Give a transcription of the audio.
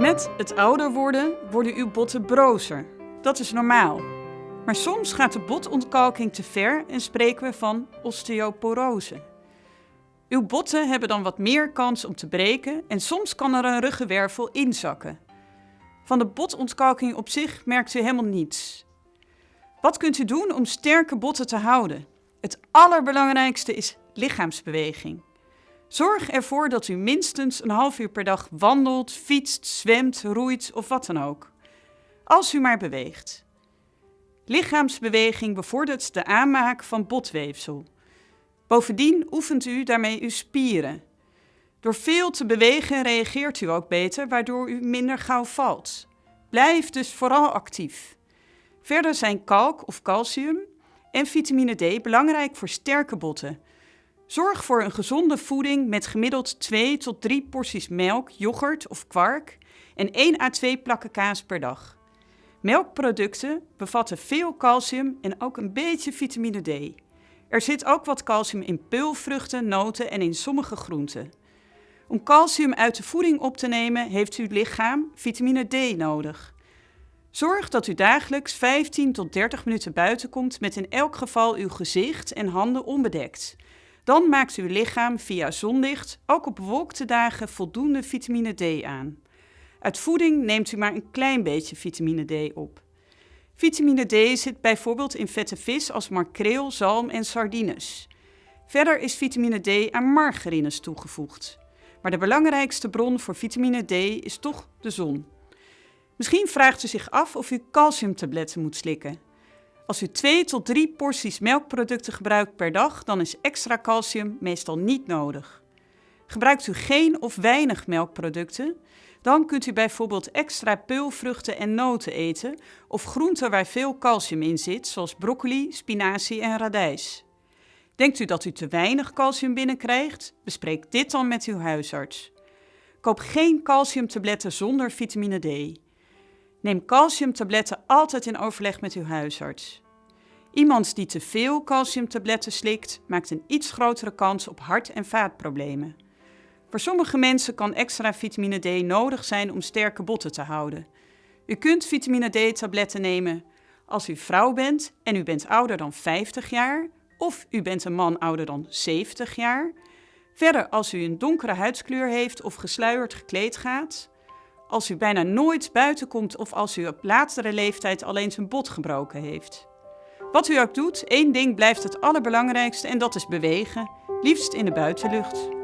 Met het ouder worden worden uw botten brozer. Dat is normaal. Maar soms gaat de botontkalking te ver en spreken we van osteoporose. Uw botten hebben dan wat meer kans om te breken en soms kan er een ruggenwervel inzakken. Van de botontkalking op zich merkt u helemaal niets. Wat kunt u doen om sterke botten te houden? Het allerbelangrijkste is lichaamsbeweging. Zorg ervoor dat u minstens een half uur per dag wandelt, fietst, zwemt, roeit of wat dan ook. Als u maar beweegt. Lichaamsbeweging bevordert de aanmaak van botweefsel. Bovendien oefent u daarmee uw spieren. Door veel te bewegen reageert u ook beter, waardoor u minder gauw valt. Blijf dus vooral actief. Verder zijn kalk of calcium en vitamine D belangrijk voor sterke botten. Zorg voor een gezonde voeding met gemiddeld 2 tot 3 porties melk, yoghurt of kwark en 1 à 2 plakken kaas per dag. Melkproducten bevatten veel calcium en ook een beetje vitamine D. Er zit ook wat calcium in peulvruchten, noten en in sommige groenten. Om calcium uit de voeding op te nemen heeft uw lichaam vitamine D nodig. Zorg dat u dagelijks 15 tot 30 minuten buiten komt met in elk geval uw gezicht en handen onbedekt. Dan maakt uw lichaam via zonlicht ook op bewolkte dagen voldoende vitamine D aan. Uit voeding neemt u maar een klein beetje vitamine D op. Vitamine D zit bijvoorbeeld in vette vis als makreel, zalm en sardines. Verder is vitamine D aan margarines toegevoegd. Maar de belangrijkste bron voor vitamine D is toch de zon. Misschien vraagt u zich af of u calciumtabletten moet slikken. Als u 2 tot 3 porties melkproducten gebruikt per dag, dan is extra calcium meestal niet nodig. Gebruikt u geen of weinig melkproducten, dan kunt u bijvoorbeeld extra peulvruchten en noten eten of groenten waar veel calcium in zit, zoals broccoli, spinazie en radijs. Denkt u dat u te weinig calcium binnenkrijgt? Bespreek dit dan met uw huisarts. Koop geen calciumtabletten zonder vitamine D. Neem calciumtabletten altijd in overleg met uw huisarts. Iemand die te veel calciumtabletten slikt, maakt een iets grotere kans op hart- en vaatproblemen. Voor sommige mensen kan extra vitamine D nodig zijn om sterke botten te houden. U kunt vitamine D-tabletten nemen als u vrouw bent en u bent ouder dan 50 jaar, of u bent een man ouder dan 70 jaar. Verder als u een donkere huidskleur heeft of gesluierd gekleed gaat. Als u bijna nooit buiten komt of als u op latere leeftijd alleen zijn bot gebroken heeft. Wat u ook doet, één ding blijft het allerbelangrijkste en dat is bewegen, liefst in de buitenlucht.